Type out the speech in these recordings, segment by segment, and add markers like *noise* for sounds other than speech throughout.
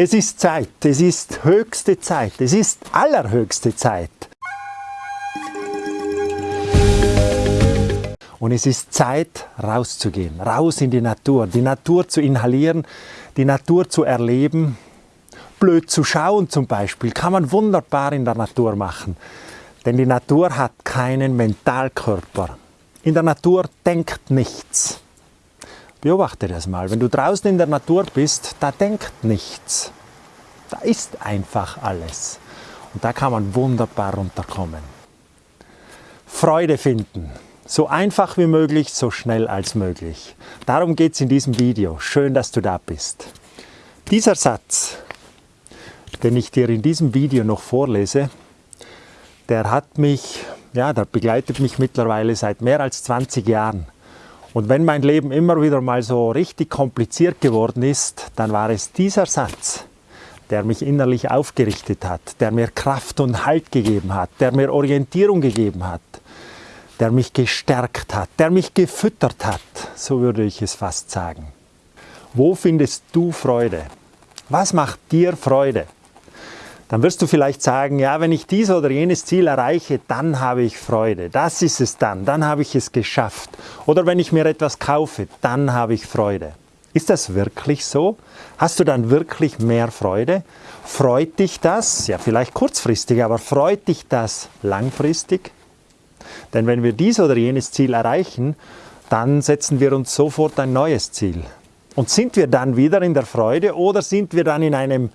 Es ist Zeit, es ist höchste Zeit, es ist allerhöchste Zeit. Und es ist Zeit, rauszugehen, raus in die Natur, die Natur zu inhalieren, die Natur zu erleben. Blöd zu schauen zum Beispiel, kann man wunderbar in der Natur machen. Denn die Natur hat keinen Mentalkörper. In der Natur denkt nichts. Beobachte das mal. Wenn du draußen in der Natur bist, da denkt nichts. Da ist einfach alles. Und da kann man wunderbar runterkommen. Freude finden. So einfach wie möglich, so schnell als möglich. Darum geht es in diesem Video. Schön, dass du da bist. Dieser Satz, den ich dir in diesem Video noch vorlese, der hat mich, ja, der begleitet mich mittlerweile seit mehr als 20 Jahren. Und wenn mein Leben immer wieder mal so richtig kompliziert geworden ist, dann war es dieser Satz, der mich innerlich aufgerichtet hat, der mir Kraft und Halt gegeben hat, der mir Orientierung gegeben hat, der mich gestärkt hat, der mich gefüttert hat, so würde ich es fast sagen. Wo findest du Freude? Was macht dir Freude? Dann wirst du vielleicht sagen, ja, wenn ich dies oder jenes Ziel erreiche, dann habe ich Freude. Das ist es dann, dann habe ich es geschafft. Oder wenn ich mir etwas kaufe, dann habe ich Freude. Ist das wirklich so? Hast du dann wirklich mehr Freude? Freut dich das? Ja, vielleicht kurzfristig, aber freut dich das langfristig? Denn wenn wir dies oder jenes Ziel erreichen, dann setzen wir uns sofort ein neues Ziel. Und sind wir dann wieder in der Freude oder sind wir dann in einem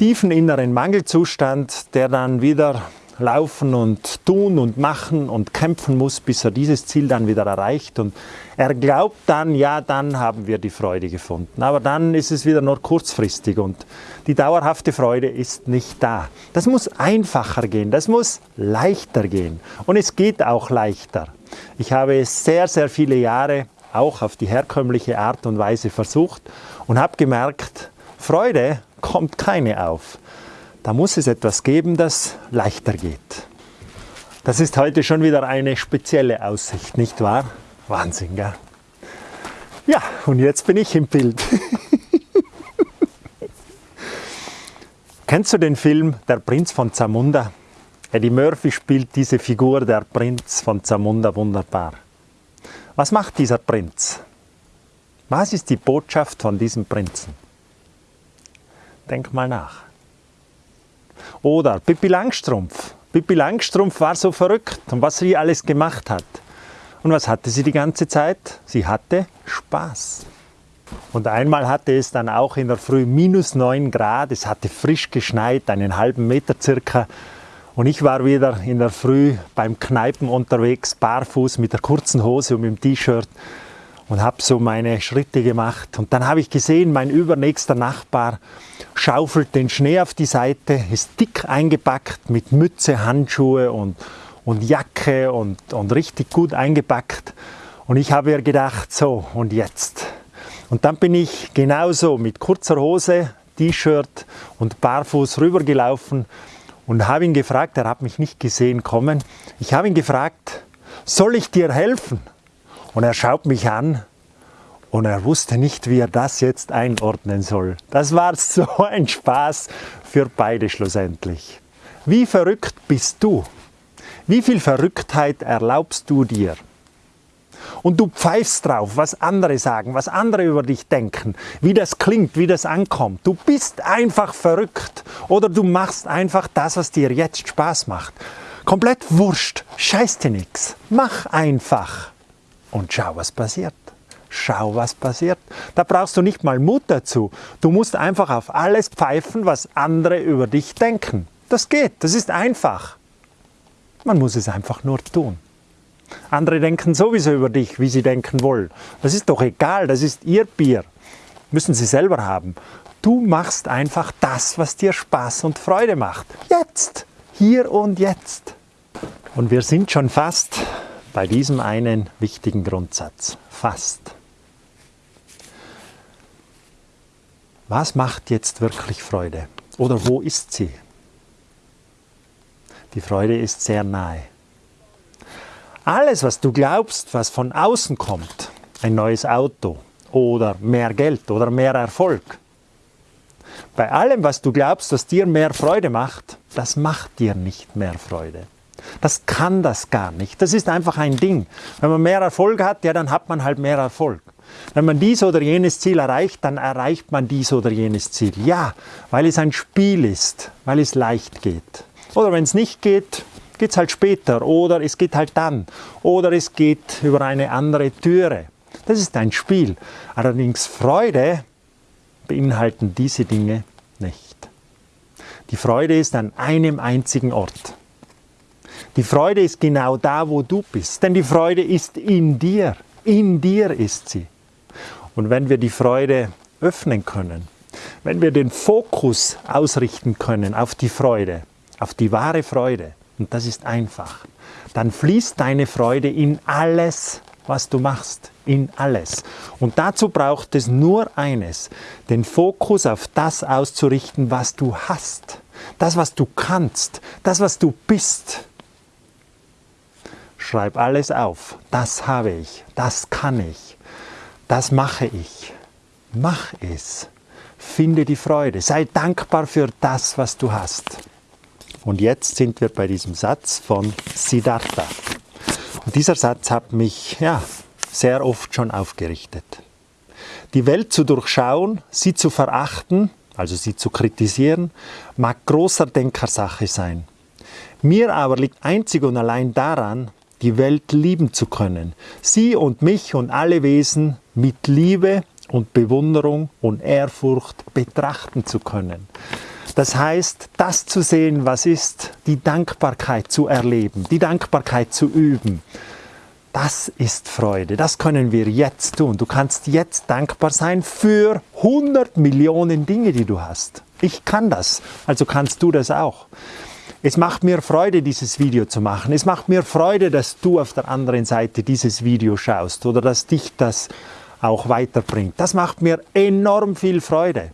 tiefen inneren Mangelzustand, der dann wieder laufen und tun und machen und kämpfen muss, bis er dieses Ziel dann wieder erreicht. Und er glaubt dann, ja, dann haben wir die Freude gefunden. Aber dann ist es wieder nur kurzfristig und die dauerhafte Freude ist nicht da. Das muss einfacher gehen, das muss leichter gehen. Und es geht auch leichter. Ich habe es sehr, sehr viele Jahre auch auf die herkömmliche Art und Weise versucht und habe gemerkt, Freude kommt keine auf. Da muss es etwas geben, das leichter geht. Das ist heute schon wieder eine spezielle Aussicht, nicht wahr? Wahnsinn, gell? Ja, und jetzt bin ich im Bild. *laughs* Kennst du den Film Der Prinz von Zamunda? Eddie Murphy spielt diese Figur, der Prinz von Zamunda, wunderbar. Was macht dieser Prinz? Was ist die Botschaft von diesem Prinzen? Denk mal nach. Oder Pippi Langstrumpf. Pippi Langstrumpf war so verrückt und was sie alles gemacht hat. Und was hatte sie die ganze Zeit? Sie hatte Spaß. Und einmal hatte es dann auch in der Früh minus 9 Grad, es hatte frisch geschneit, einen halben Meter circa. Und ich war wieder in der Früh beim Kneipen unterwegs, barfuß mit der kurzen Hose und mit dem T-Shirt und habe so meine Schritte gemacht. Und dann habe ich gesehen, mein übernächster Nachbar schaufelt den Schnee auf die Seite, ist dick eingepackt mit Mütze, Handschuhe und, und Jacke und, und richtig gut eingepackt. Und ich habe mir gedacht, so und jetzt. Und dann bin ich genauso mit kurzer Hose, T-Shirt und barfuß rübergelaufen und habe ihn gefragt, er hat mich nicht gesehen kommen, ich habe ihn gefragt, soll ich dir helfen? Und er schaut mich an und er wusste nicht, wie er das jetzt einordnen soll. Das war so *laughs* ein Spaß für beide schlussendlich. Wie verrückt bist du? Wie viel Verrücktheit erlaubst du dir? Und du pfeifst drauf, was andere sagen, was andere über dich denken, wie das klingt, wie das ankommt. Du bist einfach verrückt oder du machst einfach das, was dir jetzt Spaß macht. Komplett wurscht, scheiß dir nichts. Mach einfach und schau, was passiert. Schau, was passiert. Da brauchst du nicht mal Mut dazu. Du musst einfach auf alles pfeifen, was andere über dich denken. Das geht, das ist einfach. Man muss es einfach nur tun. Andere denken sowieso über dich, wie sie denken wollen. Das ist doch egal, das ist ihr Bier. Müssen sie selber haben. Du machst einfach das, was dir Spaß und Freude macht. Jetzt, hier und jetzt. Und wir sind schon fast bei diesem einen wichtigen Grundsatz. Fast. Was macht jetzt wirklich Freude? Oder wo ist sie? Die Freude ist sehr nahe. Alles, was du glaubst, was von außen kommt, ein neues Auto oder mehr Geld oder mehr Erfolg, Bei allem, was du glaubst, was dir mehr Freude macht, das macht dir nicht mehr Freude. Das kann das gar nicht. Das ist einfach ein Ding. Wenn man mehr Erfolg hat, ja, dann hat man halt mehr Erfolg. Wenn man dies oder jenes Ziel erreicht, dann erreicht man dies oder jenes Ziel. Ja, weil es ein Spiel ist, weil es leicht geht. Oder wenn es nicht geht, geht es halt später oder es geht halt dann oder es geht über eine andere Türe. Das ist ein Spiel. Allerdings Freude beinhalten diese Dinge nicht. Die Freude ist an einem einzigen Ort. Die Freude ist genau da, wo du bist, denn die Freude ist in dir. In dir ist sie. Und wenn wir die Freude öffnen können, wenn wir den Fokus ausrichten können auf die Freude, auf die wahre Freude, und das ist einfach, dann fließt deine Freude in alles, was du machst, in alles. Und dazu braucht es nur eines, den Fokus auf das auszurichten, was du hast, das, was du kannst, das, was du bist. Schreib alles auf, das habe ich, das kann ich, das mache ich. Mach es. Finde die Freude. Sei dankbar für das, was du hast. Und jetzt sind wir bei diesem Satz von Siddhartha. Und dieser Satz hat mich ja, sehr oft schon aufgerichtet. Die Welt zu durchschauen, sie zu verachten, also sie zu kritisieren, mag großer Denkersache sein. Mir aber liegt einzig und allein daran, die Welt lieben zu können, sie und mich und alle Wesen mit Liebe und Bewunderung und Ehrfurcht betrachten zu können. Das heißt, das zu sehen, was ist, die Dankbarkeit zu erleben, die Dankbarkeit zu üben. Das ist Freude, das können wir jetzt tun. Du kannst jetzt dankbar sein für 100 Millionen Dinge, die du hast. Ich kann das, also kannst du das auch. Es macht mir Freude, dieses Video zu machen. Es macht mir Freude, dass du auf der anderen Seite dieses Video schaust oder dass dich das auch weiterbringt. Das macht mir enorm viel Freude.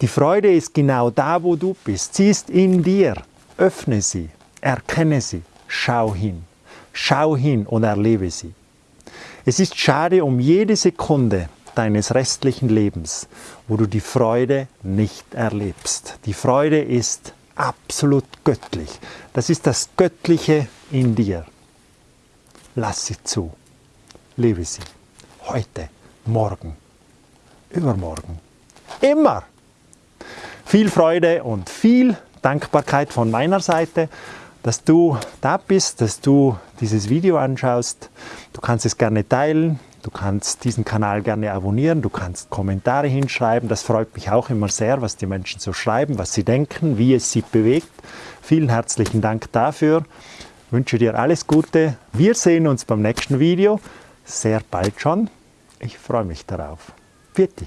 Die Freude ist genau da, wo du bist. Sie ist in dir. Öffne sie, erkenne sie, schau hin. Schau hin und erlebe sie. Es ist schade um jede Sekunde deines restlichen Lebens, wo du die Freude nicht erlebst. Die Freude ist absolut göttlich. Das ist das Göttliche in dir. Lass sie zu. Lebe sie. Heute, morgen, übermorgen. Immer. Viel Freude und viel Dankbarkeit von meiner Seite, dass du da bist, dass du dieses Video anschaust. Du kannst es gerne teilen, du kannst diesen Kanal gerne abonnieren, du kannst Kommentare hinschreiben. Das freut mich auch immer sehr, was die Menschen so schreiben, was sie denken, wie es sie bewegt. Vielen herzlichen Dank dafür. Ich wünsche dir alles Gute. Wir sehen uns beim nächsten Video sehr bald schon. Ich freue mich darauf. Vierte.